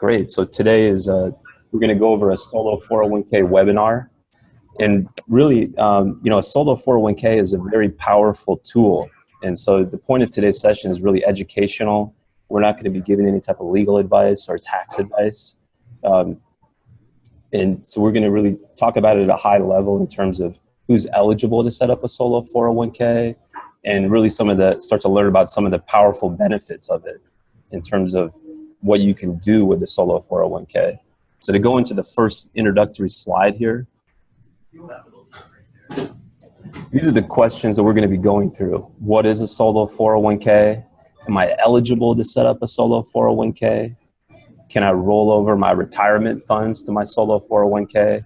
Great. So today is uh, we're going to go over a solo 401k webinar, and really, um, you know, a solo 401k is a very powerful tool. And so the point of today's session is really educational. We're not going to be giving any type of legal advice or tax advice. Um, and so we're going to really talk about it at a high level in terms of who's eligible to set up a solo 401k and really some of the start to learn about some of the powerful benefits of it in terms of what you can do with the solo 401k. So to go into the first introductory slide here, these are the questions that we're going to be going through. What is a solo 401k? Am I eligible to set up a solo 401k? Can I roll over my retirement funds to my solo 401k?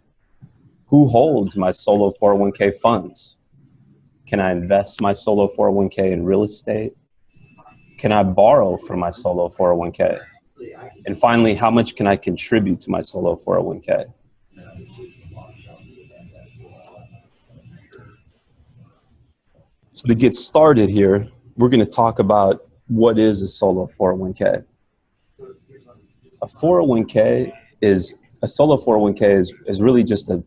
Who holds my solo 401k funds? Can I invest my solo 401k in real estate? Can I borrow from my solo 401k? And finally, how much can I contribute to my solo 401k? So to get started here, we're going to talk about what is a solo 401k. A 401k is a solo 401k is, is really just a,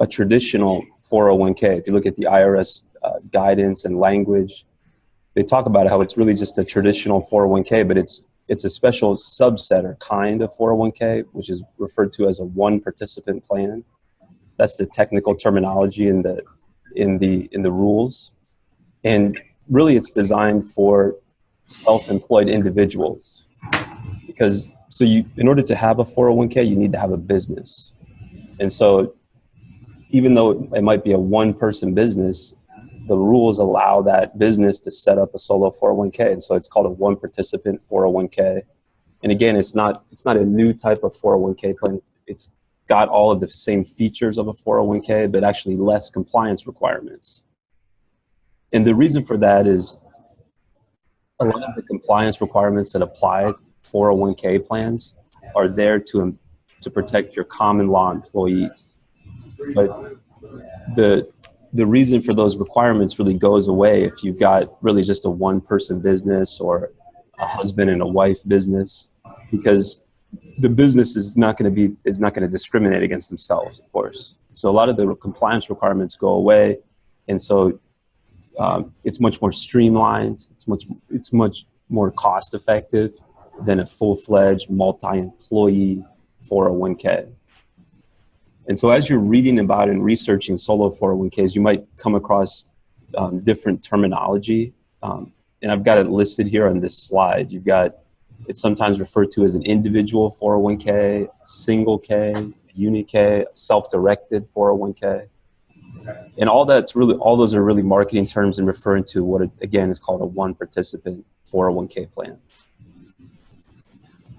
a traditional 401k. If you look at the IRS uh, guidance and language, they talk about how it's really just a traditional 401k, but it's it's a special subset or kind of 401k, which is referred to as a one participant plan. That's the technical terminology in the in the in the rules. And really it's designed for self-employed individuals. Because so you in order to have a 401k, you need to have a business. And so even though it might be a one person business, the rules allow that business to set up a solo 401k. And so it's called a one participant 401k. And again, it's not, it's not a new type of 401k plan. It's got all of the same features of a 401k, but actually less compliance requirements. And the reason for that is a lot of the compliance requirements that apply 401k plans are there to, to protect your common law employees. But the, the reason for those requirements really goes away if you've got really just a one person business or a husband and a wife business because the business is not going to be is not going to discriminate against themselves of course. So a lot of the compliance requirements go away and so um, it's much more streamlined it's much it's much more cost effective than a full-fledged multi-employee 401k and so as you're reading about and researching solo 401ks, you might come across um, different terminology. Um, and I've got it listed here on this slide. You've got, it's sometimes referred to as an individual 401k, single K, uni K, self-directed 401k. And all that's really, all those are really marketing terms and referring to what, it, again, is called a one participant 401k plan.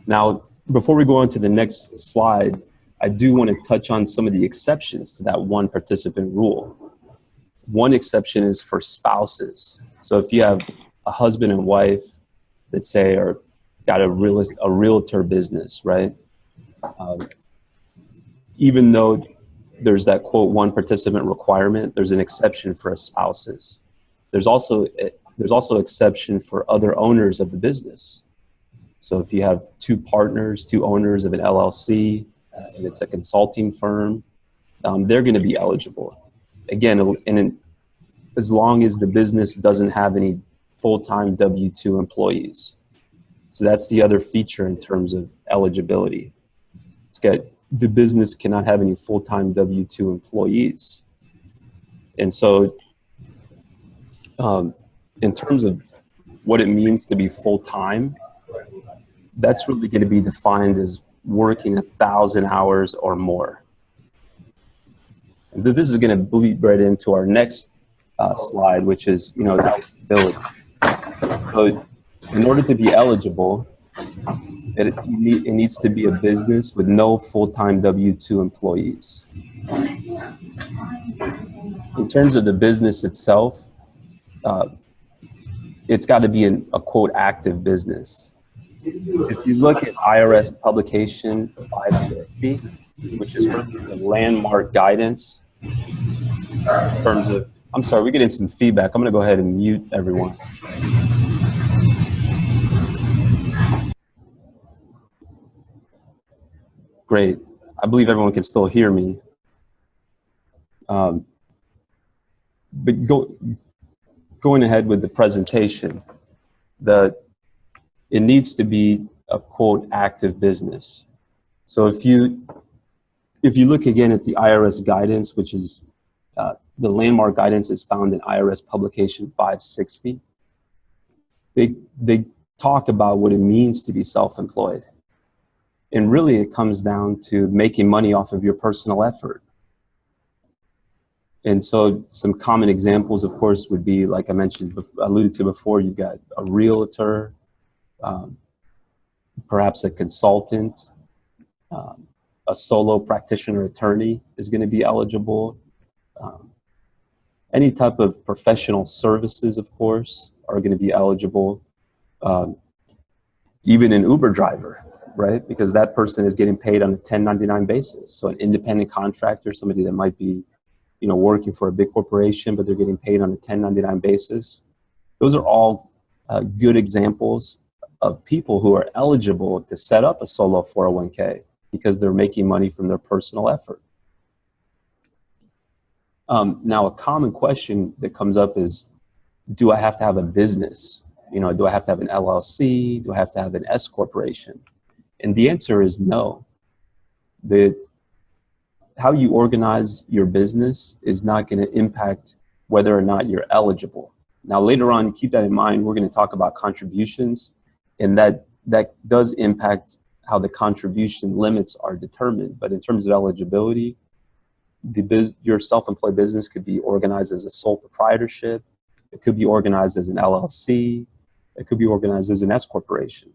Now, before we go on to the next slide, I do want to touch on some of the exceptions to that one participant rule. One exception is for spouses. So if you have a husband and wife that say are got a real a realtor business, right? Um, even though there's that quote one participant requirement, there's an exception for spouses. There's also there's also exception for other owners of the business. So if you have two partners, two owners of an LLC, and it's a consulting firm, um, they're going to be eligible. Again, and as long as the business doesn't have any full-time W-2 employees. So that's the other feature in terms of eligibility. It's got the business cannot have any full-time W-2 employees. And so um, in terms of what it means to be full-time, that's really going to be defined as working a thousand hours or more. This is going to bleed right into our next uh, slide, which is, you know, eligibility. So in order to be eligible, it, it needs to be a business with no full-time W-2 employees. In terms of the business itself, uh, it's got to be an, a quote active business. If you look at IRS publication 560, which is the landmark guidance in terms of, I'm sorry, we're getting some feedback. I'm going to go ahead and mute everyone. Great. I believe everyone can still hear me. Um, but go, going ahead with the presentation, the, it needs to be a quote active business. So if you, if you look again at the IRS guidance, which is uh, the landmark guidance is found in IRS publication 560, they, they talk about what it means to be self-employed. And really it comes down to making money off of your personal effort. And so some common examples, of course, would be, like I mentioned, alluded to before, you've got a realtor, um, perhaps a consultant, um, a solo practitioner attorney is going to be eligible. Um, any type of professional services, of course, are going to be eligible. Um, even an Uber driver, right? Because that person is getting paid on a 1099 basis. So an independent contractor, somebody that might be, you know, working for a big corporation, but they're getting paid on a 1099 basis. Those are all uh, good examples of people who are eligible to set up a solo 401k because they're making money from their personal effort. Um, now, a common question that comes up is, do I have to have a business? You know, do I have to have an LLC? Do I have to have an S corporation? And the answer is no. The, how you organize your business is not going to impact whether or not you're eligible. Now, later on, keep that in mind. We're going to talk about contributions, and that, that does impact how the contribution limits are determined. But in terms of eligibility, the your self-employed business could be organized as a sole proprietorship. It could be organized as an LLC. It could be organized as an S corporation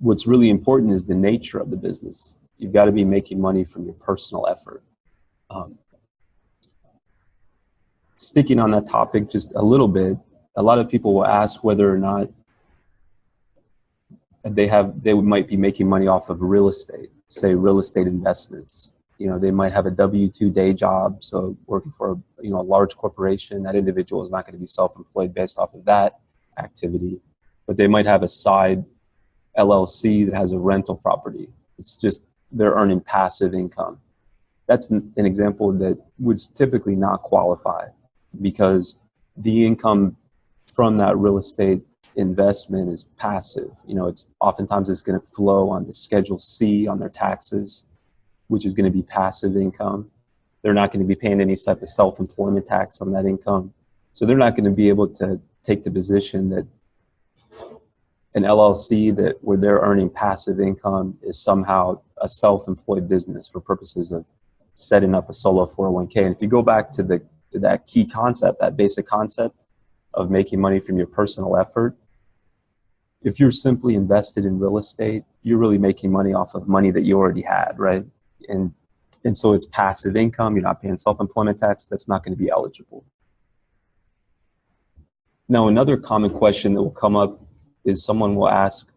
what's really important is the nature of the business. You've got to be making money from your personal effort. Um, sticking on that topic just a little bit, a lot of people will ask whether or not they have they might be making money off of real estate, say real estate investments. You know, they might have a W-2 day job, so working for a, you know, a large corporation, that individual is not going to be self-employed based off of that activity, but they might have a side LLC that has a rental property. It's just they're earning passive income. That's an example that would typically not qualify because the income from that real estate investment is passive. You know, it's oftentimes it's going to flow on the Schedule C on their taxes, which is going to be passive income. They're not going to be paying any type of self-employment tax on that income. So they're not going to be able to take the position that an LLC that where they're earning passive income is somehow a self-employed business for purposes of setting up a solo 401k. And if you go back to the to that key concept, that basic concept of making money from your personal effort, if you're simply invested in real estate, you're really making money off of money that you already had, right? And and so it's passive income. You're not paying self-employment tax. That's not going to be eligible. Now, another common question that will come up is someone will ask,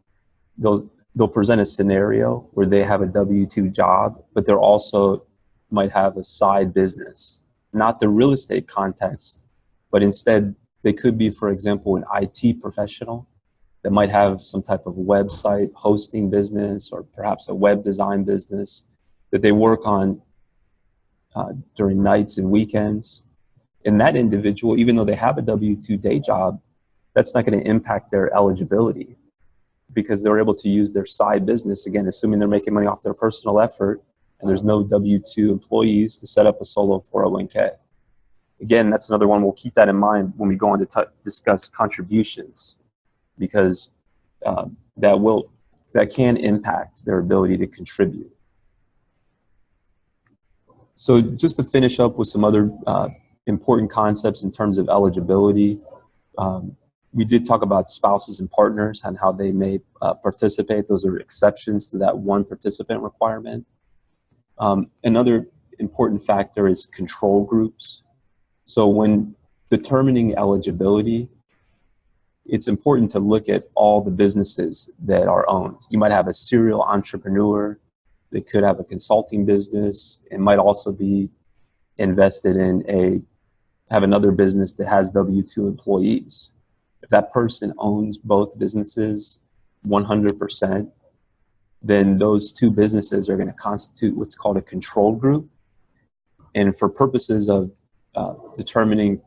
they'll, they'll present a scenario where they have a W-2 job, but they're also might have a side business, not the real estate context, but instead they could be, for example, an IT professional that might have some type of website hosting business or perhaps a web design business that they work on uh, during nights and weekends. And that individual, even though they have a W-2 day job, that's not going to impact their eligibility because they're able to use their side business, again, assuming they're making money off their personal effort and there's no W-2 employees to set up a solo 401k. Again, that's another one. We'll keep that in mind when we go on to discuss contributions because uh, that will that can impact their ability to contribute. So just to finish up with some other uh, important concepts in terms of eligibility, um, we did talk about spouses and partners and how they may uh, participate. Those are exceptions to that one participant requirement. Um, another important factor is control groups. So when determining eligibility, it's important to look at all the businesses that are owned. You might have a serial entrepreneur that could have a consulting business. and might also be invested in a, have another business that has W-2 employees if that person owns both businesses 100%, then those two businesses are going to constitute what's called a control group. And for purposes of uh, determining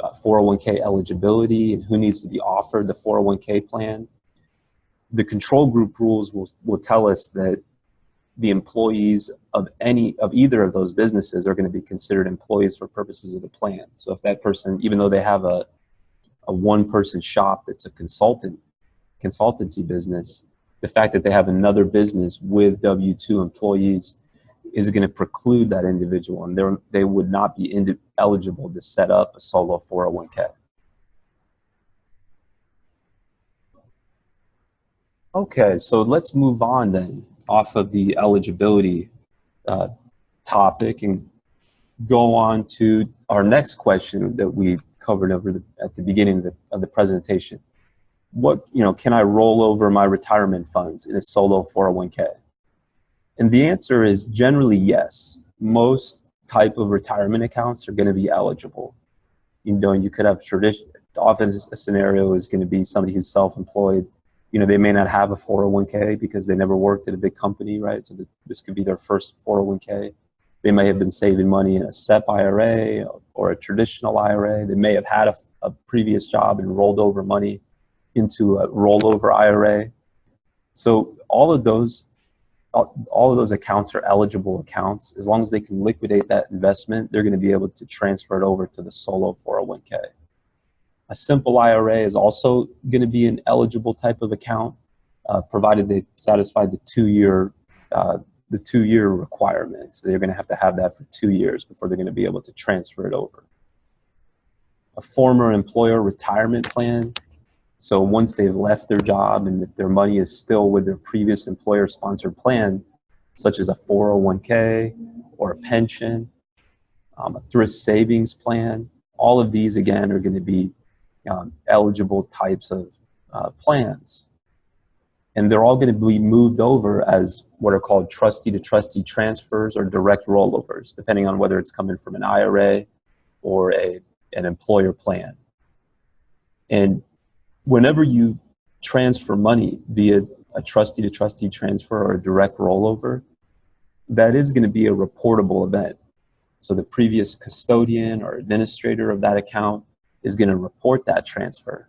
uh, 401k eligibility and who needs to be offered the 401k plan, the control group rules will, will tell us that the employees of any of either of those businesses are going to be considered employees for purposes of the plan. So if that person, even though they have a, a one person shop that's a consultant consultancy business, the fact that they have another business with W-2 employees is it going to preclude that individual and they would not be eligible to set up a solo 401k. Okay, so let's move on then off of the eligibility uh, topic and go on to our next question that we covered over the, at the beginning of the, of the presentation. What, you know, can I roll over my retirement funds in a solo 401k? And the answer is generally yes. Most type of retirement accounts are going to be eligible. You know, you could have tradition. Often a scenario is going to be somebody who's self-employed. You know, they may not have a 401k because they never worked at a big company, right? So this could be their first 401k. They may have been saving money in a SEP IRA or a traditional IRA. They may have had a, a previous job and rolled over money into a rollover IRA. So all of those all of those accounts are eligible accounts. As long as they can liquidate that investment, they're going to be able to transfer it over to the solo 401k. A simple IRA is also going to be an eligible type of account, uh, provided they satisfy the two-year uh, the two-year requirements. So they're going to have to have that for two years before they're going to be able to transfer it over. A former employer retirement plan so once they've left their job and if their money is still with their previous employer sponsored plan, such as a 401k or a pension, um, a thrift savings plan, all of these again are going to be um, eligible types of uh, plans. And they're all going to be moved over as what are called trustee to trustee transfers or direct rollovers, depending on whether it's coming from an IRA or a, an employer plan. And whenever you transfer money via a trustee to trustee transfer or a direct rollover, that is going to be a reportable event. So the previous custodian or administrator of that account is going to report that transfer.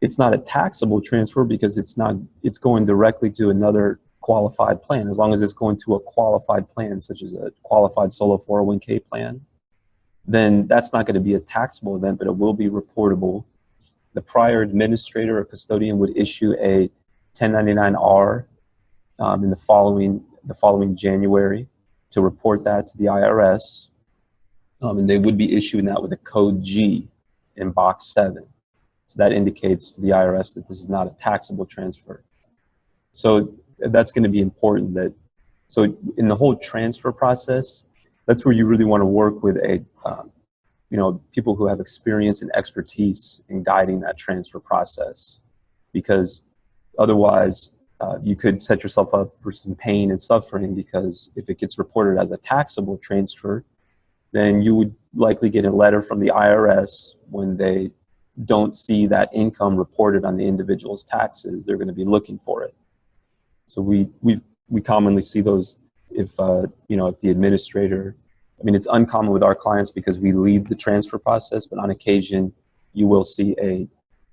It's not a taxable transfer because it's not it's going directly to another qualified plan as long as it's going to a qualified plan such as a qualified solo 401k plan then that's not going to be a taxable event but it will be reportable the prior administrator or custodian would issue a 1099-R um, in the following, the following January to report that to the IRS. Um, and they would be issuing that with a code G in box 7. So that indicates to the IRS that this is not a taxable transfer. So that's going to be important that, so in the whole transfer process, that's where you really want to work with a um, you know, people who have experience and expertise in guiding that transfer process. Because otherwise, uh, you could set yourself up for some pain and suffering because if it gets reported as a taxable transfer, then you would likely get a letter from the IRS when they don't see that income reported on the individual's taxes. They're going to be looking for it. So we we we commonly see those if uh, you know if the administrator I mean, it's uncommon with our clients because we lead the transfer process, but on occasion, you will see a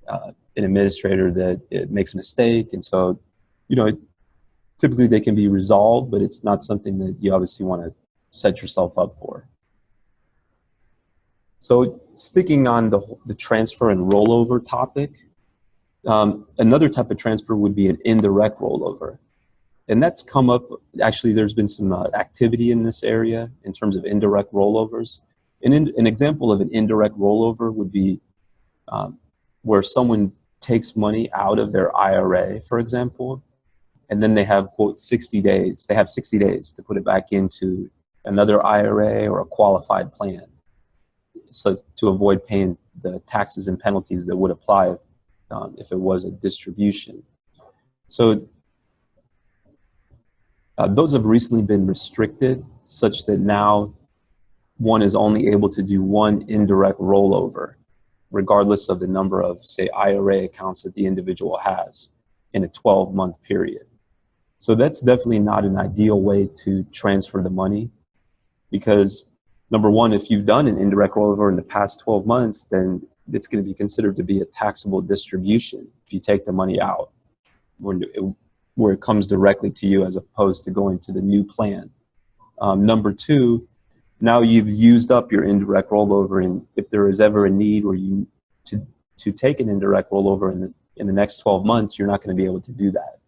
uh, an administrator that it makes a mistake, and so, you know, typically they can be resolved, but it's not something that you obviously want to set yourself up for. So, sticking on the the transfer and rollover topic, um, another type of transfer would be an indirect rollover and that's come up, actually there's been some uh, activity in this area in terms of indirect rollovers. An, in, an example of an indirect rollover would be um, where someone takes money out of their IRA, for example, and then they have, quote, 60 days. They have 60 days to put it back into another IRA or a qualified plan so to avoid paying the taxes and penalties that would apply if, um, if it was a distribution. So uh, those have recently been restricted such that now one is only able to do one indirect rollover, regardless of the number of, say, IRA accounts that the individual has in a 12-month period. So that's definitely not an ideal way to transfer the money because number one, if you've done an indirect rollover in the past 12 months, then it's going to be considered to be a taxable distribution if you take the money out it, where it comes directly to you as opposed to going to the new plan. Um, number two, now you've used up your indirect rollover and if there is ever a need where you to, to take an indirect rollover in the, in the next 12 months, you're not going to be able to do that.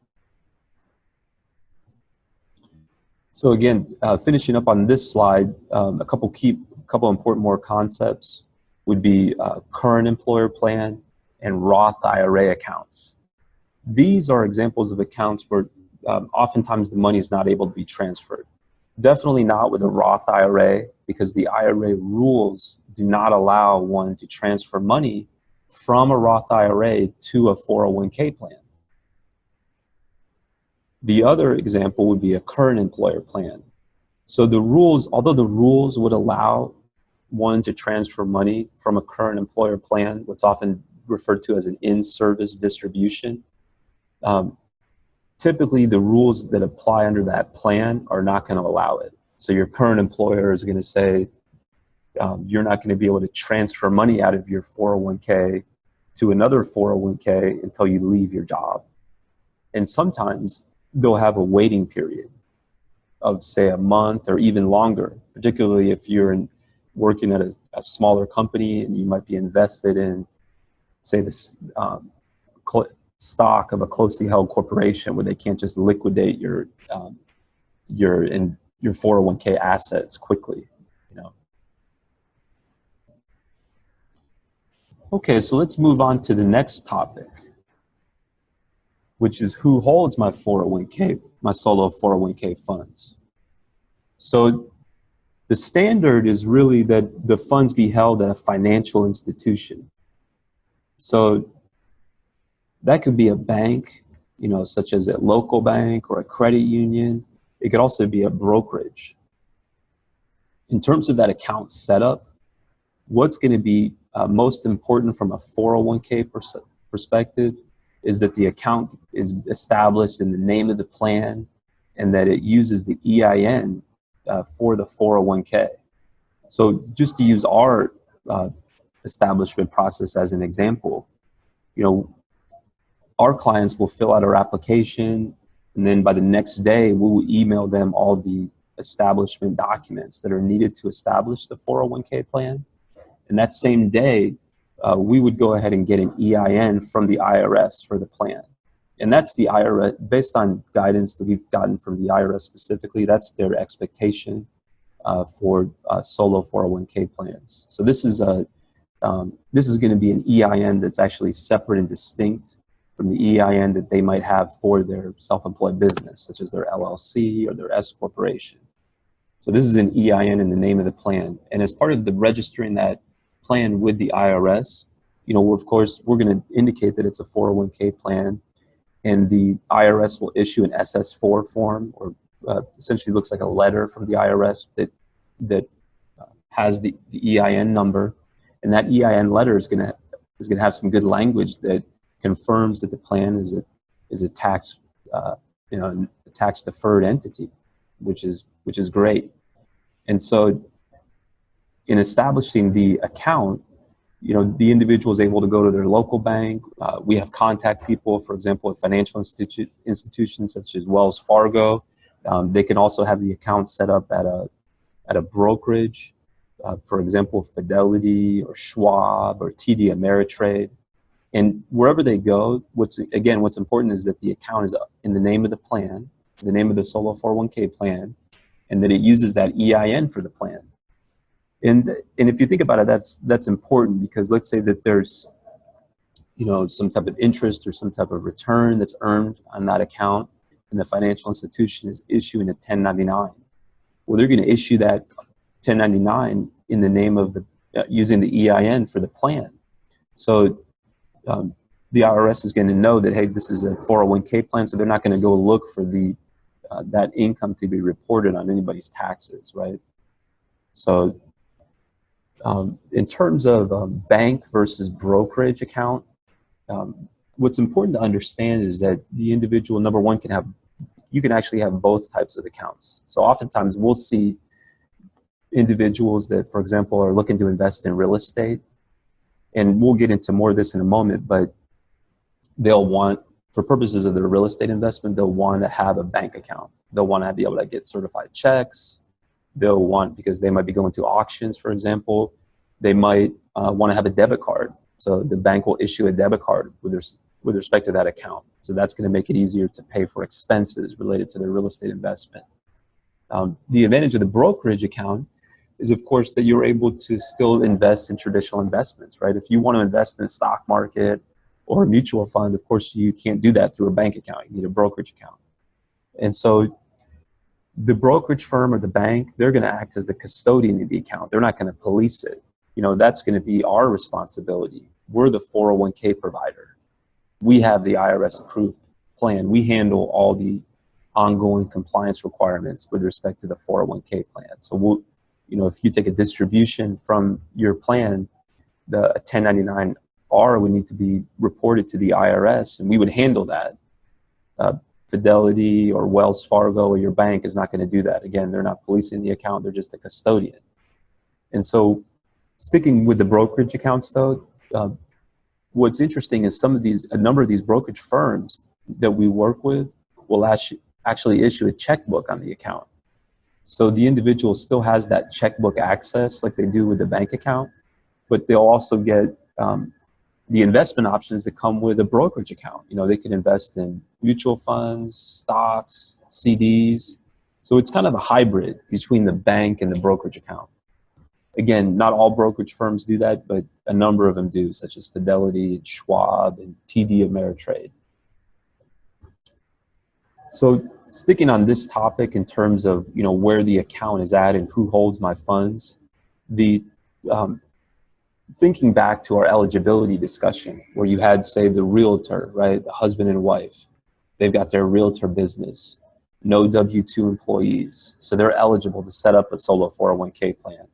So again, uh, finishing up on this slide, um, a couple key, a couple important more concepts would be uh, current employer plan and Roth IRA accounts. These are examples of accounts where um, oftentimes the money is not able to be transferred. Definitely not with a Roth IRA because the IRA rules do not allow one to transfer money from a Roth IRA to a 401k plan. The other example would be a current employer plan. So the rules, although the rules would allow one to transfer money from a current employer plan, what's often referred to as an in-service distribution, um, typically the rules that apply under that plan are not going to allow it. So your current employer is going to say um, you're not going to be able to transfer money out of your 401k to another 401k until you leave your job. And sometimes they'll have a waiting period of say a month or even longer, particularly if you're in, working at a, a, smaller company and you might be invested in say this um, stock of a closely held corporation where they can't just liquidate your um, your in your 401k assets quickly you know okay so let's move on to the next topic which is who holds my 401k, my solo 401k funds. So the standard is really that the funds be held at a financial institution. So that could be a bank, you know, such as a local bank or a credit union. It could also be a brokerage. In terms of that account setup, what's going to be uh, most important from a 401k pers perspective is that the account is established in the name of the plan and that it uses the EIN uh, for the 401k. So just to use our uh, establishment process as an example, you know, our clients will fill out our application and then by the next day we will email them all the establishment documents that are needed to establish the 401k plan. And that same day, uh, we would go ahead and get an EIN from the IRS for the plan. And that's the IRS, based on guidance that we've gotten from the IRS specifically, that's their expectation uh, for uh, solo 401k plans. So this is, a, um, this is gonna be an EIN that's actually separate and distinct from the EIN that they might have for their self-employed business, such as their LLC or their S corporation. So this is an EIN in the name of the plan. And as part of the registering that plan with the IRS, you know, of course, we're going to indicate that it's a 401k plan, and the IRS will issue an SS4 form, or uh, essentially looks like a letter from the IRS that that uh, has the, the EIN number, and that EIN letter is going to is going to have some good language that confirms that the plan is a is a tax uh, you know tax deferred entity, which is which is great, and so in establishing the account, you know, the individual is able to go to their local bank. Uh, we have contact people, for example, at financial institu institutions such as Wells Fargo. Um, they can also have the account set up at a, at a brokerage, uh, for example, Fidelity or Schwab or TD Ameritrade. And wherever they go, what's again, what's important is that the account is in the name of the plan, the name of the solo 401k plan, and that it uses that EIN for the plan. And, and if you think about it, that's, that's important because let's say that there's you know, some type of interest or some type of return that's earned on that account and the financial institution is issuing a 1099. Well, they're going to issue that 1099 in the name of the, uh, using the EIN for the plan. So um, the IRS is going to know that, hey, this is a 401k plan, so they're not going to go look for the, uh, that income to be reported on anybody's taxes, right? So um, in terms of um, bank versus brokerage account, um, what's important to understand is that the individual, number one, can have you can actually have both types of accounts. So oftentimes we'll see individuals that, for example, are looking to invest in real estate. And we'll get into more of this in a moment, but they'll want, for purposes of their real estate investment, they'll want to have a bank account. They'll want to be able to get certified checks. They'll want, because they might be going to auctions, for example, they might uh, want to have a debit card. So the bank will issue a debit card with, their, with respect to that account. So that's going to make it easier to pay for expenses related to their real estate investment. Um, the advantage of the brokerage account is of course that you're able to still invest in traditional investments, right? If you want to invest in the stock market or a mutual fund, of course you can't do that through a bank account. You need a brokerage account. And so the brokerage firm or the bank, they're going to act as the custodian of the account. They're not going to police it. You know, that's going to be our responsibility. We're the 401k provider. We have the IRS approved plan. We handle all the ongoing compliance requirements with respect to the 401k plan. So we'll, you know, if you take a distribution from your plan, the 1099-R would need to be reported to the IRS, and we would handle that. Uh, Fidelity or Wells Fargo or your bank is not going to do that. Again, they're not policing the account, they're just a custodian. And so sticking with the brokerage accounts though, uh, what's interesting is some of these, a number of these brokerage firms that we work with will actually, actually issue a checkbook on the account. So the individual still has that checkbook access like they do with the bank account, but they'll also get um, the investment options that come with a brokerage account. You know, they can invest in mutual funds, stocks, CDs. So it's kind of a hybrid between the bank and the brokerage account. Again, not all brokerage firms do that, but a number of them do, such as Fidelity, and Schwab, and TD Ameritrade. So sticking on this topic in terms of you know where the account is at and who holds my funds, the um, thinking back to our eligibility discussion where you had say the realtor, right, the husband and wife, they've got their realtor business, no W-2 employees, so they're eligible to set up a solo 401k plan.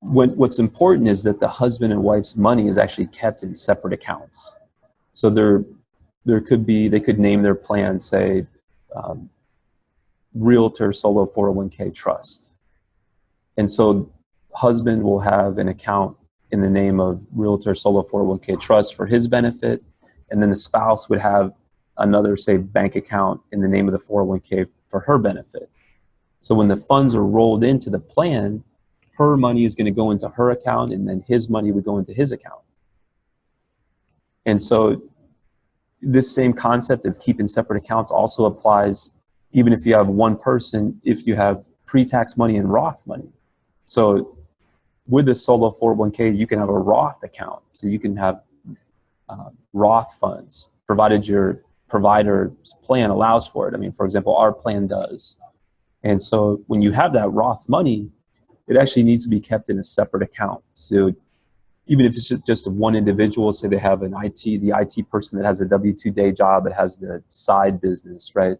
When, what's important is that the husband and wife's money is actually kept in separate accounts. So they're there could be, they could name their plan, say, um, Realtor Solo 401k Trust. And so husband will have an account in the name of Realtor Solo 401k Trust for his benefit, and then the spouse would have another, say, bank account in the name of the 401k for her benefit. So when the funds are rolled into the plan, her money is going to go into her account, and then his money would go into his account. And so this same concept of keeping separate accounts also applies even if you have one person, if you have pre-tax money and Roth money. So with the solo 401k, you can have a Roth account. So you can have uh, Roth funds, provided your provider's plan allows for it. I mean, for example, our plan does. And so when you have that Roth money, it actually needs to be kept in a separate account. So even if it's just, just one individual, say they have an IT, the IT person that has a W-2 day job, that has the side business, right?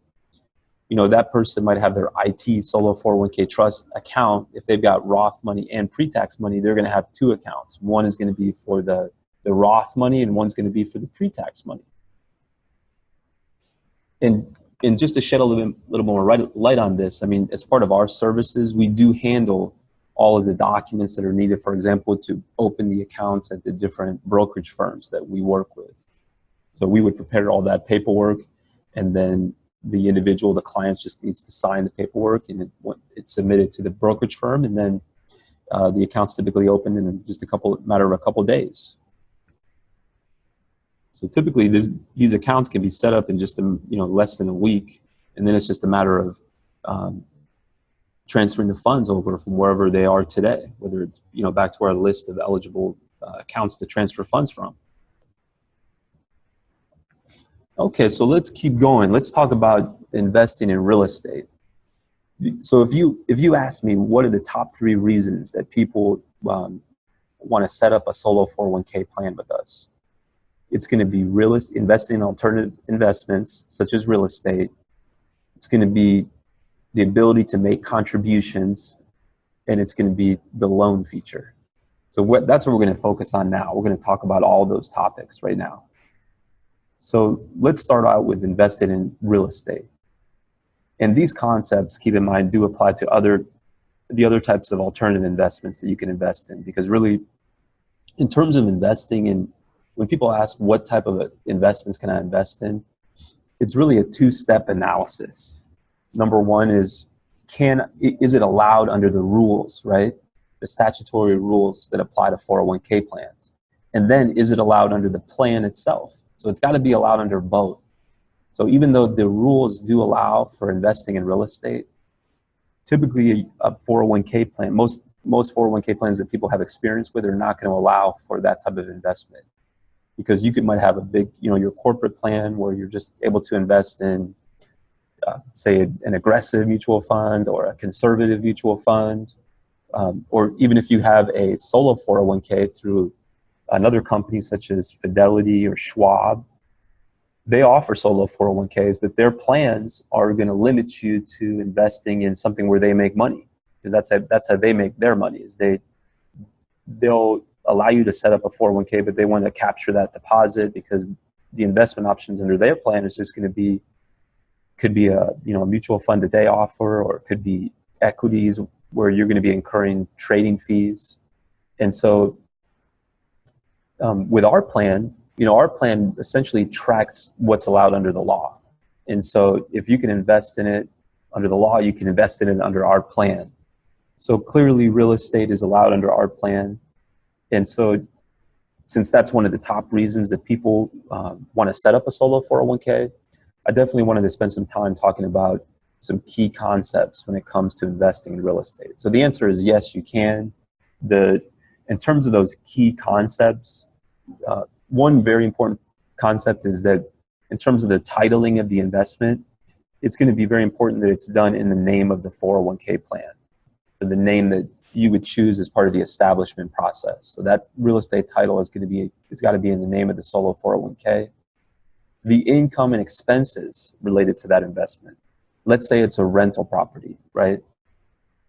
You know, that person might have their IT solo 401k trust account. If they've got Roth money and pre-tax money, they're gonna have two accounts. One is gonna be for the, the Roth money and one's gonna be for the pre-tax money. And, and just to shed a little, bit, little more light on this, I mean, as part of our services, we do handle all of the documents that are needed, for example, to open the accounts at the different brokerage firms that we work with. So we would prepare all that paperwork and then the individual, the client just needs to sign the paperwork and it, it's submitted to the brokerage firm and then uh, the accounts typically open in just a couple, matter of a couple days. So typically this, these accounts can be set up in just a, you know, less than a week and then it's just a matter of um, transferring the funds over from wherever they are today, whether it's you know back to our list of eligible uh, accounts to transfer funds from. Okay, so let's keep going. Let's talk about investing in real estate. So if you if you ask me what are the top three reasons that people um, want to set up a solo 401k plan with us, it's going to be real investing in alternative investments such as real estate. It's going to be the ability to make contributions, and it's going to be the loan feature. So what, that's what we're going to focus on now. We're going to talk about all those topics right now. So let's start out with invested in real estate. And these concepts, keep in mind, do apply to other the other types of alternative investments that you can invest in. Because really, in terms of investing in, when people ask what type of investments can I invest in, it's really a two-step analysis. Number one is, can is it allowed under the rules, right? The statutory rules that apply to 401k plans. And then is it allowed under the plan itself? So it's got to be allowed under both. So even though the rules do allow for investing in real estate, typically a 401k plan, most, most 401k plans that people have experience with are not going to allow for that type of investment. Because you could, might have a big, you know, your corporate plan where you're just able to invest in, uh, say, an aggressive mutual fund or a conservative mutual fund. Um, or even if you have a solo 401k through another company such as Fidelity or Schwab, they offer solo 401ks, but their plans are going to limit you to investing in something where they make money because that's how, that's how they make their money is they they'll allow you to set up a 401k, but they want to capture that deposit because the investment options under their plan is just going to be could be a you know a mutual fund that they offer or it could be equities where you're going to be incurring trading fees and so um, with our plan you know, our plan essentially tracks what's allowed under the law. And so if you can invest in it under the law, you can invest in it under our plan. So clearly real estate is allowed under our plan. And so since that's one of the top reasons that people um, want to set up a solo 401k, I definitely wanted to spend some time talking about some key concepts when it comes to investing in real estate. So the answer is yes, you can. The, in terms of those key concepts, uh, one very important concept is that in terms of the titling of the investment, it's going to be very important that it's done in the name of the 401k plan, the name that you would choose as part of the establishment process. So that real estate title is going to be, it's got to be in the name of the solo 401k. The income and expenses related to that investment. Let's say it's a rental property, right?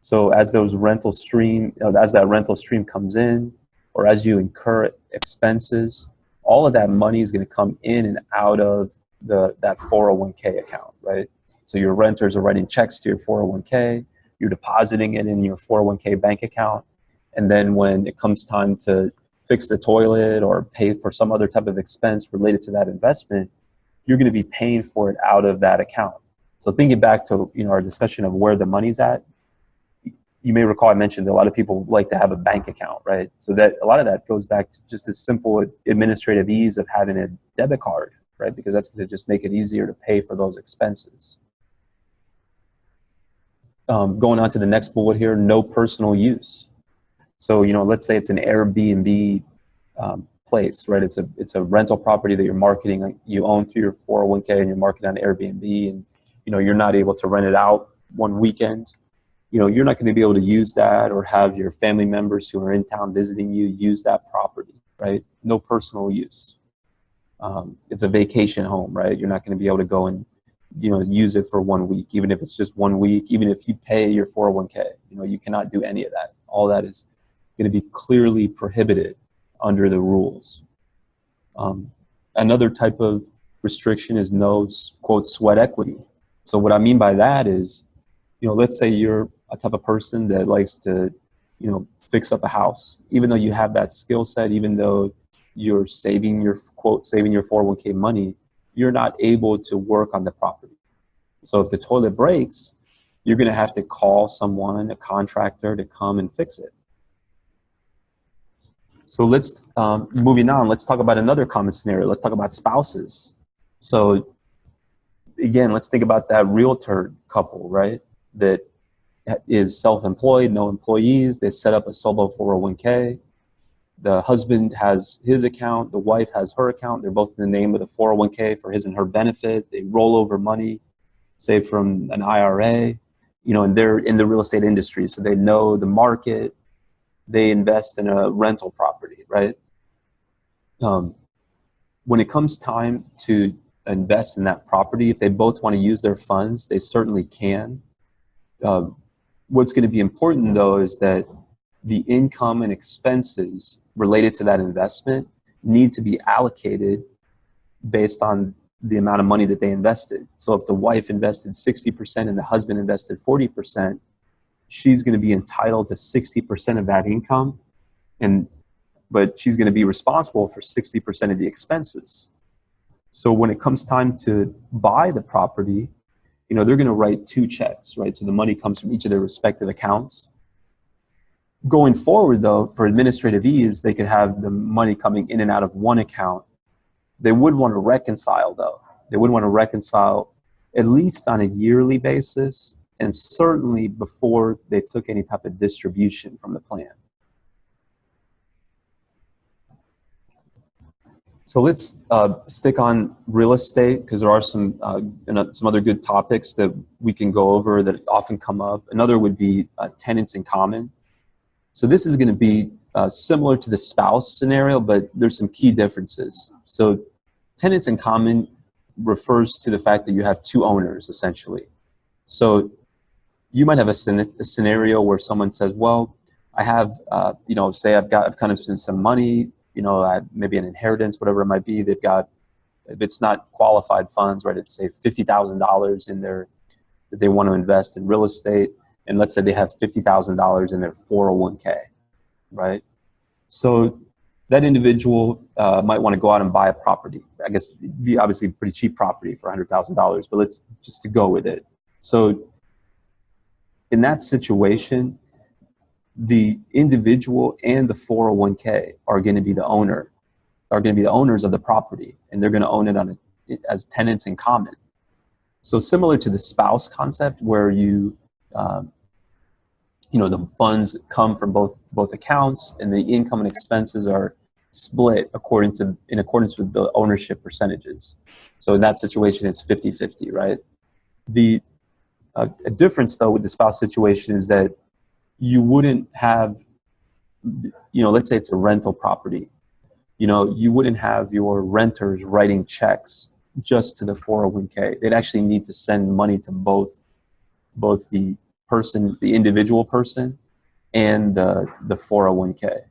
So as those rental stream, as that rental stream comes in, or as you incur expenses, all of that money is going to come in and out of the that 401k account, right? So your renters are writing checks to your 401k, you're depositing it in your 401k bank account, and then when it comes time to fix the toilet or pay for some other type of expense related to that investment, you're going to be paying for it out of that account. So thinking back to you know our discussion of where the money's at, you may recall I mentioned that a lot of people like to have a bank account, right? So that a lot of that goes back to just the simple administrative ease of having a debit card, right? Because that's going to just make it easier to pay for those expenses. Um, going on to the next bullet here, no personal use. So, you know, let's say it's an Airbnb um, place, right? It's a, it's a rental property that you're marketing, you own through your 401k and you're marketing on Airbnb and, you know, you're not able to rent it out one weekend you know, you're not going to be able to use that or have your family members who are in town visiting you use that property, right? No personal use. Um, it's a vacation home, right? You're not going to be able to go and, you know, use it for one week, even if it's just one week, even if you pay your 401k, you know, you cannot do any of that. All that is going to be clearly prohibited under the rules. Um, another type of restriction is no, quote, sweat equity. So what I mean by that is, you know, let's say you're a type of person that likes to, you know, fix up a house. Even though you have that skill set, even though you're saving your quote saving your 401k money, you're not able to work on the property. So if the toilet breaks, you're going to have to call someone, a contractor, to come and fix it. So let's um, moving on. Let's talk about another common scenario. Let's talk about spouses. So again, let's think about that realtor couple, right? That is self-employed, no employees. They set up a solo 401k. The husband has his account. The wife has her account. They're both in the name of the 401k for his and her benefit. They roll over money, say from an IRA, you know, and they're in the real estate industry, so they know the market. They invest in a rental property, right? Um, when it comes time to invest in that property, if they both want to use their funds, they certainly can. Uh, What's going to be important though is that the income and expenses related to that investment need to be allocated based on the amount of money that they invested. So if the wife invested 60% and the husband invested 40%, she's going to be entitled to 60% of that income and but she's going to be responsible for 60% of the expenses. So when it comes time to buy the property, you know, they're going to write two checks, right? So the money comes from each of their respective accounts. Going forward, though, for administrative ease, they could have the money coming in and out of one account. They would want to reconcile, though. They would want to reconcile at least on a yearly basis and certainly before they took any type of distribution from the plan. So let's uh, stick on real estate because there are some uh, some other good topics that we can go over that often come up. Another would be uh, tenants in common. So this is going to be uh, similar to the spouse scenario, but there's some key differences. So tenants in common refers to the fact that you have two owners essentially. So you might have a, a scenario where someone says, well, I have, uh, you know, say I've got, I've kind of spent some money, you know, I, maybe an inheritance, whatever it might be. They've got, if it's not qualified funds, right, it's say $50,000 in their, that they want to invest in real estate. And let's say they have $50,000 in their 401k, right? So that individual uh, might want to go out and buy a property. I guess be obviously pretty cheap property for $100,000, but let's just to go with it. So in that situation, the individual and the 401k are going to be the owner, are going to be the owners of the property, and they're going to own it on a, as tenants in common. So similar to the spouse concept, where you, um, you know, the funds come from both both accounts, and the income and expenses are split according to in accordance with the ownership percentages. So in that situation, it's 50-50, right? The a difference though with the spouse situation is that you wouldn't have, you know, let's say it's a rental property. You know, you wouldn't have your renters writing checks just to the 401k. They'd actually need to send money to both, both the person, the individual person, and the the 401k.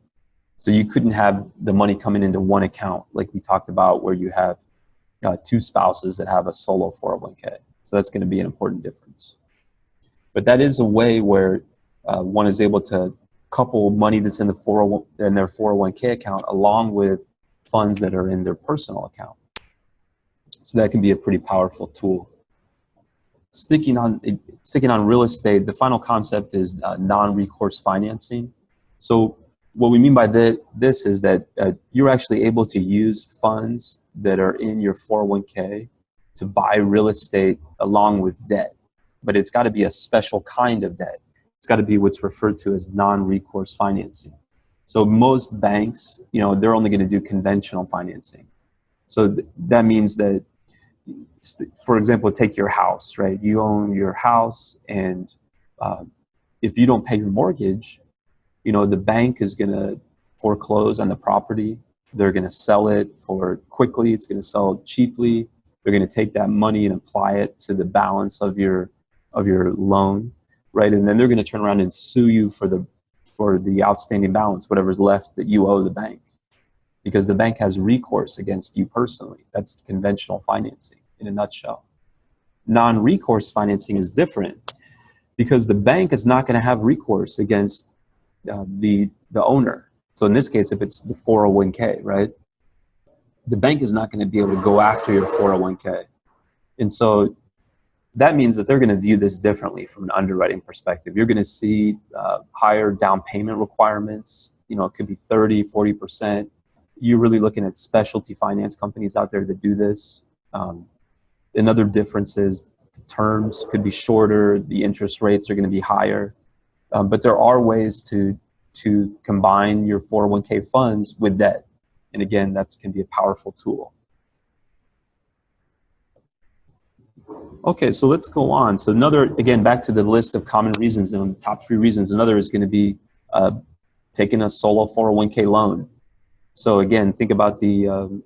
So you couldn't have the money coming into one account like we talked about, where you have uh, two spouses that have a solo 401k. So that's going to be an important difference. But that is a way where uh, one is able to couple money that's in the 401 in their 401k account along with funds that are in their personal account. So that can be a pretty powerful tool. Sticking on sticking on real estate, the final concept is uh, non-recourse financing. So what we mean by the, this is that uh, you're actually able to use funds that are in your 401k to buy real estate along with debt, but it's got to be a special kind of debt. It's got to be what's referred to as non-recourse financing. So most banks, you know, they're only going to do conventional financing. So th that means that, for example, take your house, right? You own your house, and uh, if you don't pay your mortgage, you know, the bank is going to foreclose on the property. They're going to sell it for quickly. It's going to sell cheaply. They're going to take that money and apply it to the balance of your of your loan right? And then they're going to turn around and sue you for the for the outstanding balance, whatever's left that you owe the bank, because the bank has recourse against you personally. That's conventional financing in a nutshell. Non-recourse financing is different because the bank is not going to have recourse against uh, the the owner. So in this case, if it's the 401k, right? The bank is not going to be able to go after your 401k. And so that means that they're going to view this differently from an underwriting perspective. You're going to see uh, higher down payment requirements. You know, it could be 30, 40%. You're really looking at specialty finance companies out there that do this. Um, another difference is the terms could be shorter, the interest rates are going to be higher. Um, but there are ways to, to combine your 401k funds with debt. And again, that can be a powerful tool. Okay, so let's go on. So another, again, back to the list of common reasons, the top three reasons. Another is going to be uh, taking a solo 401k loan. So again, think about the, um,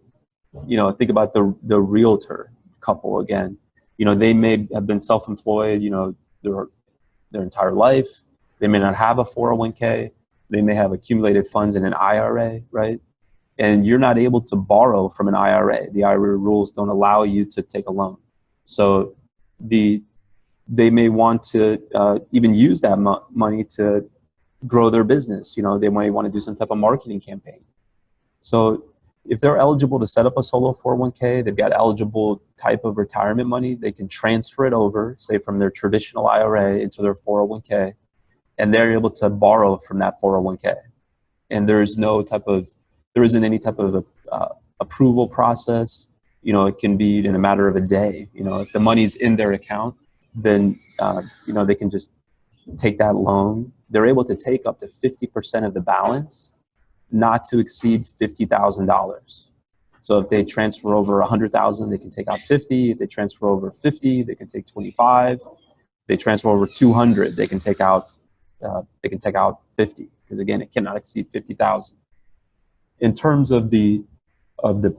you know, think about the, the realtor couple again. You know, they may have been self-employed, you know, their, their entire life. They may not have a 401k. They may have accumulated funds in an IRA, right? and you're not able to borrow from an IRA. The IRA rules don't allow you to take a loan. So the they may want to uh, even use that mo money to grow their business. You know, they might want to do some type of marketing campaign. So if they're eligible to set up a solo 401k, they've got eligible type of retirement money, they can transfer it over, say from their traditional IRA into their 401k, and they're able to borrow from that 401k. And there is no type of, there isn't any type of uh, approval process. You know, it can be in a matter of a day. You know, if the money's in their account, then, uh, you know, they can just take that loan. They're able to take up to 50% of the balance not to exceed $50,000. So if they transfer over 100,000, they can take out 50. If they transfer over 50, they can take 25. If they transfer over 200, they can take out uh, they can take out 50 because again, it cannot exceed 50,000. In terms of the of the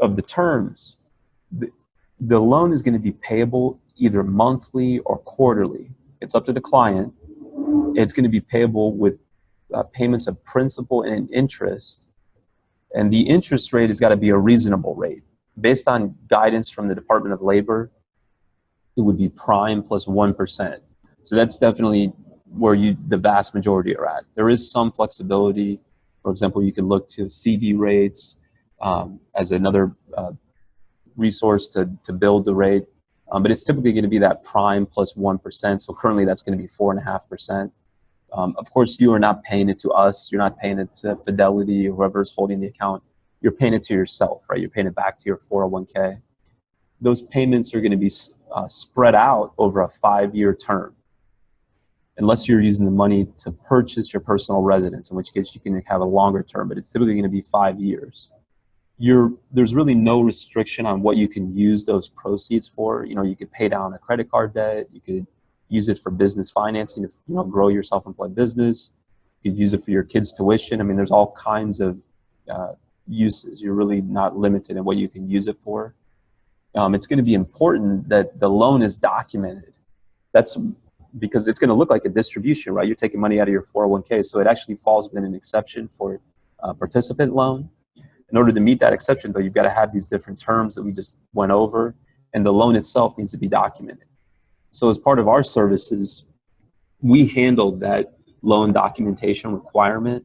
of the terms, the, the loan is going to be payable either monthly or quarterly. It's up to the client. It's going to be payable with uh, payments of principal and interest. And the interest rate has got to be a reasonable rate. Based on guidance from the Department of Labor, it would be prime plus 1. So that's definitely where you the vast majority are at. There is some flexibility. For example, you can look to CD rates um, as another uh, resource to, to build the rate. Um, but it's typically going to be that prime plus 1. So currently that's going to be 4.5%. Um, of course, you are not paying it to us. You're not paying it to Fidelity or whoever's holding the account. You're paying it to yourself, right? You're paying it back to your 401k. Those payments are going to be uh, spread out over a five-year term. Unless you're using the money to purchase your personal residence, in which case you can have a longer term, but it's typically going to be five years. You're, there's really no restriction on what you can use those proceeds for. You know, you could pay down a credit card debt, you could use it for business financing to you know grow your self-employed business. You could use it for your kids' tuition. I mean, there's all kinds of uh, uses. You're really not limited in what you can use it for. Um, it's going to be important that the loan is documented. That's because it's going to look like a distribution, right? You're taking money out of your 401k, so it actually falls within an exception for participant loan. In order to meet that exception, though, you've got to have these different terms that we just went over, and the loan itself needs to be documented. So as part of our services, we handled that loan documentation requirement.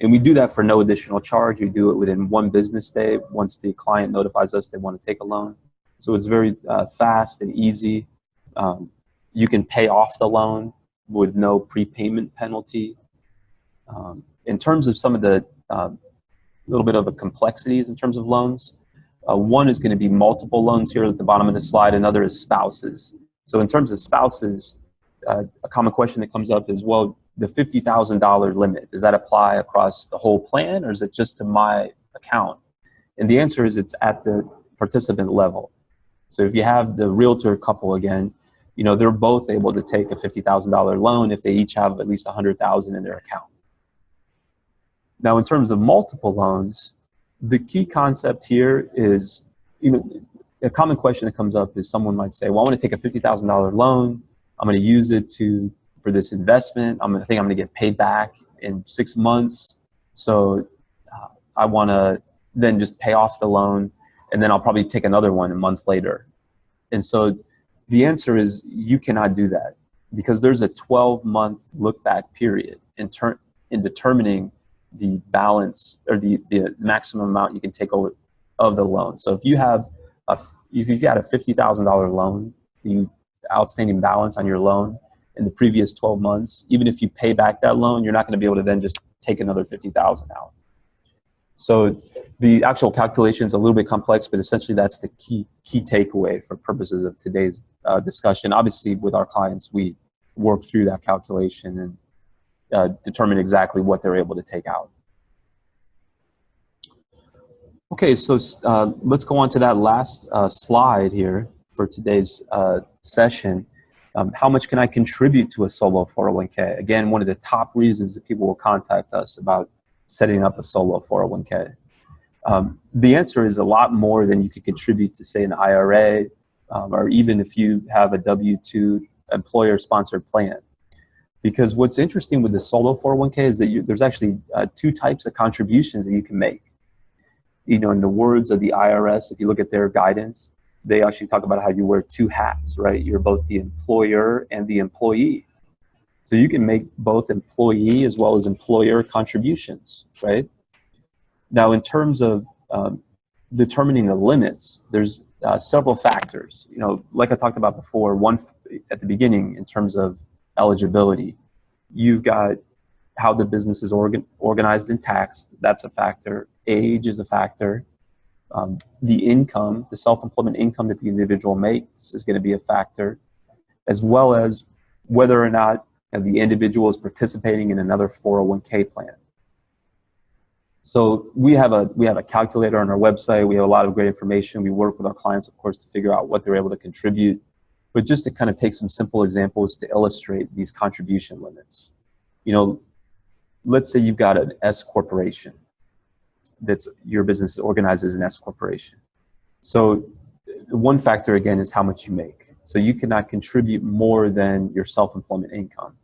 And we do that for no additional charge. We do it within one business day once the client notifies us they want to take a loan. So it's very uh, fast and easy. Um, you can pay off the loan with no prepayment penalty. Um, in terms of some of the uh, little bit of the complexities in terms of loans, uh, one is going to be multiple loans here at the bottom of the slide. Another is spouses. So in terms of spouses, uh, a common question that comes up is, well, the $50,000 limit, does that apply across the whole plan or is it just to my account? And the answer is it's at the participant level. So if you have the realtor couple again, you know, they're both able to take a $50,000 loan if they each have at least 100,000 in their account. Now, in terms of multiple loans, the key concept here is, you know, a common question that comes up is someone might say, well, I want to take a $50,000 loan. I'm going to use it to for this investment. I'm going to think I'm going to get paid back in six months. So uh, I want to then just pay off the loan and then I'll probably take another one months later. And so the answer is you cannot do that because there's a 12 month look back period in, in determining the balance or the, the maximum amount you can take over of the loan. So if you have a, if you've got a $50,000 loan, the outstanding balance on your loan in the previous 12 months, even if you pay back that loan, you're not going to be able to then just take another 50,000 out. So the actual calculation is a little bit complex, but essentially that's the key key takeaway for purposes of today's uh, discussion. Obviously, with our clients, we work through that calculation and uh, determine exactly what they're able to take out. Okay, so uh, let's go on to that last uh, slide here for today's uh, session. Um, how much can I contribute to a solo 401k? Again, one of the top reasons that people will contact us about setting up a solo 401k. Um, the answer is a lot more than you could contribute to, say, an IRA, um, or even if you have a W-2 employer-sponsored plan. Because what's interesting with the solo 401k is that you, there's actually uh, two types of contributions that you can make. you know, in the words of the IRS, if you look at their guidance, they actually talk about how you wear two hats, right? You're both the employer and the employee. So you can make both employee as well as employer contributions, right? Now, in terms of um, determining the limits, there's uh, several factors. You know, like I talked about before, one at the beginning in terms of eligibility, you've got how the business is organ organized and taxed. That's a factor. Age is a factor. Um, the income, the self-employment income that the individual makes is going to be a factor, as well as whether or not the individual is participating in another 401k plan. So we have a we have a calculator on our website. We have a lot of great information. We work with our clients, of course, to figure out what they're able to contribute. But just to kind of take some simple examples to illustrate these contribution limits. You know, let's say you've got an S corporation that's your business is organized as an S corporation. So one factor again is how much you make. So you cannot contribute more than your self-employment income.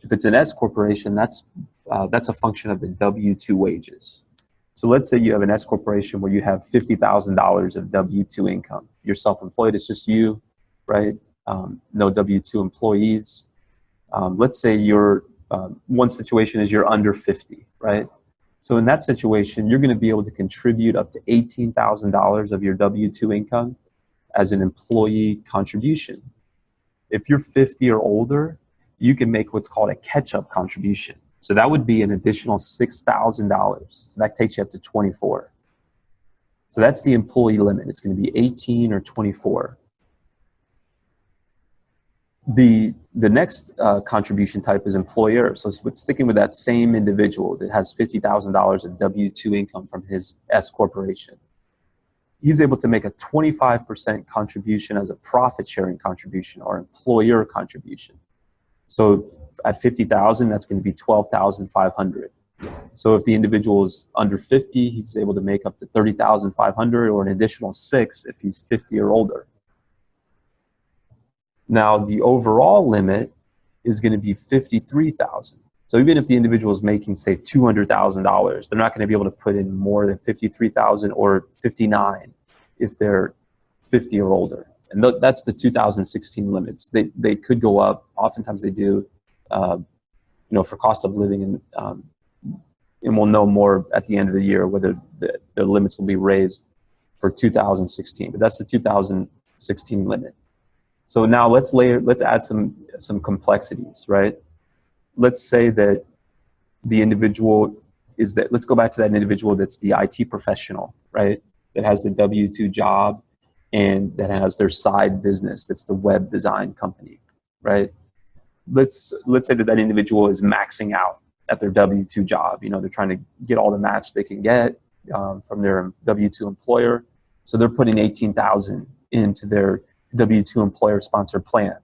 If it's an S corporation, that's uh, that's a function of the W-2 wages. So let's say you have an S corporation where you have $50,000 of W-2 income. You're self-employed, it's just you, right? Um, no W-2 employees. Um, let's say you're, um, one situation is you're under 50, right? So in that situation, you're gonna be able to contribute up to $18,000 of your W-2 income as an employee contribution. If you're 50 or older, you can make what's called a catch-up contribution. So that would be an additional $6,000. So that takes you up to 24. So that's the employee limit. It's going to be 18 or 24. The, the next uh, contribution type is employer. So sticking with that same individual that has $50,000 of W-2 income from his S corporation. He's able to make a 25% contribution as a profit sharing contribution or employer contribution. So at 50,000, that's going to be 12,500. So if the individual is under 50, he's able to make up to 30,500 or an additional six if he's 50 or older. Now the overall limit is going to be 53,000. So even if the individual is making say $200,000, they're not going to be able to put in more than 53,000 or 59 if they're 50 or older. And that's the 2016 limits. They, they could go up. Oftentimes they do uh, you know, for cost of living, and um, and we'll know more at the end of the year whether the, the limits will be raised for 2016. But that's the 2016 limit. So now let's layer, let's add some some complexities, right? Let's say that the individual is that. Let's go back to that individual that's the IT professional, right? That has the W-2 job and that has their side business. That's the web design company, right? let's let's say that that individual is maxing out at their W-2 job. You know, they're trying to get all the match they can get um, from their W-2 employer. So they're putting 18,000 into their W-2 employer sponsored plan.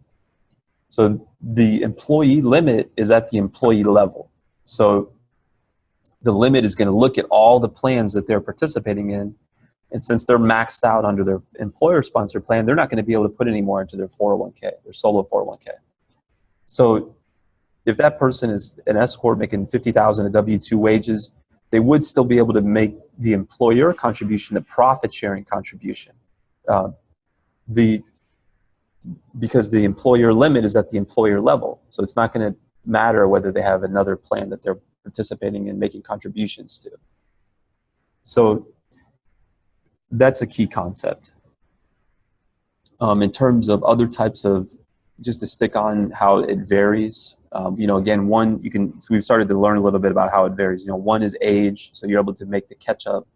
So the employee limit is at the employee level. So the limit is going to look at all the plans that they're participating in. And since they're maxed out under their employer sponsored plan, they're not going to be able to put any more into their 401k, their solo 401k. So if that person is an S corp making 50,000 of W-2 wages, they would still be able to make the employer contribution, the profit sharing contribution. Uh, the because the employer limit is at the employer level. So it's not going to matter whether they have another plan that they're participating in making contributions to. So that's a key concept. Um, in terms of other types of just to stick on how it varies. Um, you know, again, one, you can, so we've started to learn a little bit about how it varies. You know, one is age, so you're able to make the catch up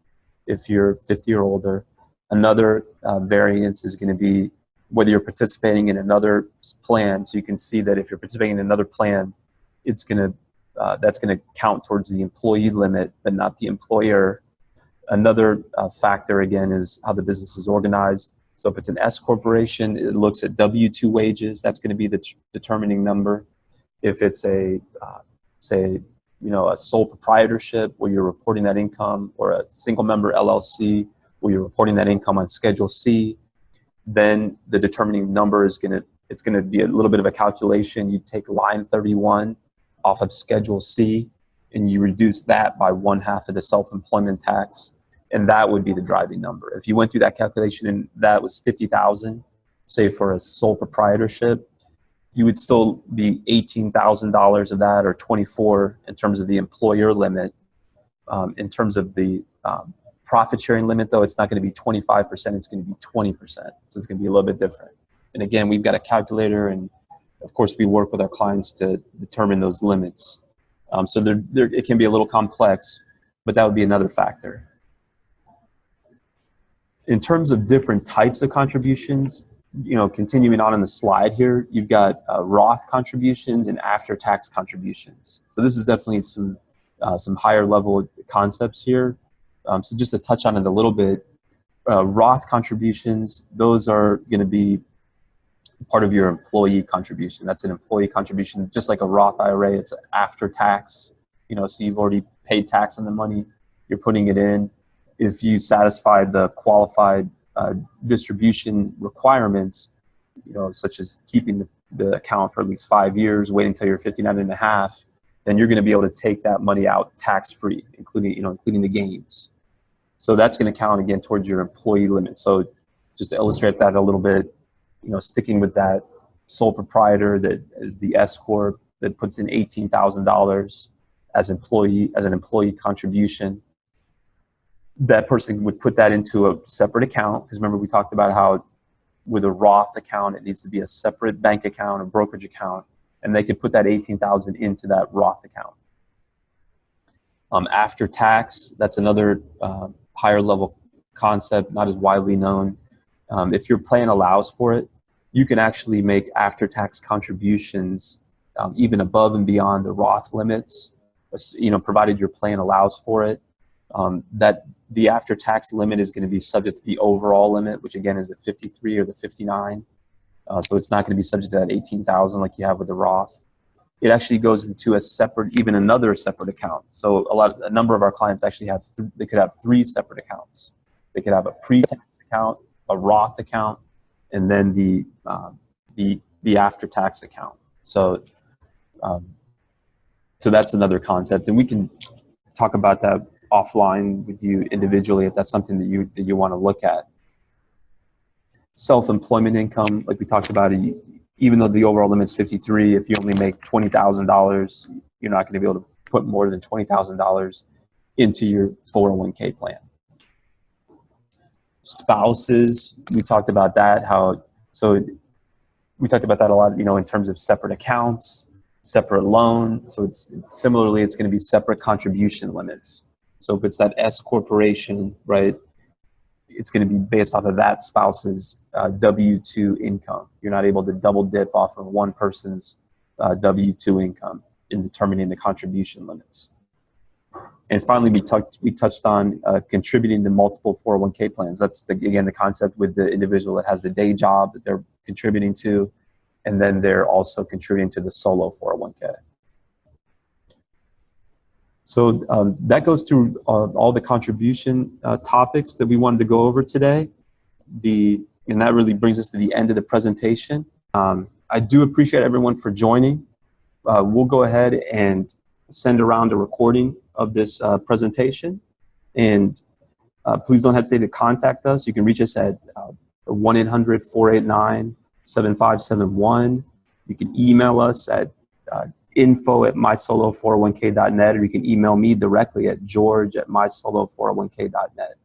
if you're 50 or older. Another uh, variance is going to be whether you're participating in another plan. So you can see that if you're participating in another plan, it's going to, uh, that's going to count towards the employee limit, but not the employer. Another uh, factor, again, is how the business is organized. So if it's an S corporation, it looks at W-2 wages. That's going to be the determining number. If it's a, uh, say, you know, a sole proprietorship where you're reporting that income or a single member LLC where you're reporting that income on Schedule C, then the determining number is going to, it's going to be a little bit of a calculation. You take line 31 off of Schedule C and you reduce that by one half of the self-employment tax and that would be the driving number. If you went through that calculation and that was 50,000, say for a sole proprietorship, you would still be $18,000 of that or 24 in terms of the employer limit. Um, in terms of the um, profit sharing limit though, it's not gonna be 25%, it's gonna be 20%. So it's gonna be a little bit different. And again, we've got a calculator and of course we work with our clients to determine those limits. Um, so they're, they're, it can be a little complex, but that would be another factor. In terms of different types of contributions, you know, continuing on in the slide here, you've got uh, Roth contributions and after-tax contributions. So this is definitely some uh, some higher level concepts here. Um, so just to touch on it a little bit, uh, Roth contributions, those are going to be part of your employee contribution. That's an employee contribution, just like a Roth IRA. It's after tax. You know, so you've already paid tax on the money. You're putting it in. If you satisfy the qualified uh, distribution requirements, you know, such as keeping the, the account for at least five years, waiting until you're 59 and a half, then you're going to be able to take that money out tax-free, including, you know, including the gains. So that's going to count again towards your employee limit. So just to illustrate that a little bit, you know, sticking with that sole proprietor that is the S corp that puts in eighteen thousand dollars as employee as an employee contribution. That person would put that into a separate account because remember we talked about how with a Roth account it needs to be a separate bank account, a brokerage account, and they could put that 18,000 into that Roth account. Um, after tax, that's another uh, higher level concept, not as widely known. Um, if your plan allows for it, you can actually make after tax contributions um, even above and beyond the Roth limits, you know, provided your plan allows for it. Um, that the after tax limit is going to be subject to the overall limit, which again is the 53 or the 59. Uh, so it's not going to be subject to that 18,000 like you have with the Roth. It actually goes into a separate, even another separate account. So a lot, a number of our clients actually have, they could have three separate accounts. They could have a pre-tax account, a Roth account, and then the um, the the after-tax account. So, um, so that's another concept, and we can talk about that offline with you individually if that's something that you that you want to look at self-employment income, like we talked about, even though the overall limit is 53, if you only make $20,000, you're not going to be able to put more than $20,000 into your 401k plan. Spouses, we talked about that, how, so we talked about that a lot, you know, in terms of separate accounts, separate loan. So it's similarly, it's going to be separate contribution limits. So if it's that S corporation, right, it's going to be based off of that spouse's uh, W-2 income. You're not able to double dip off of one person's uh, W-2 income in determining the contribution limits. And finally, we, touched we touched on uh, contributing to multiple 401k plans. That's, the, again, the concept with the individual that has the day job that they're contributing to, and then they're also contributing to the solo 401k. So um, that goes through uh, all the contribution uh, topics that we wanted to go over today. The, and that really brings us to the end of the presentation. Um, I do appreciate everyone for joining. Uh, we'll go ahead and send around a recording of this uh, presentation. And uh, please don't hesitate to contact us. You can reach us at 1-800-489-7571. Uh, you can email us at info at mysolo401k.net or you can email me directly at george at mysolo401k.net.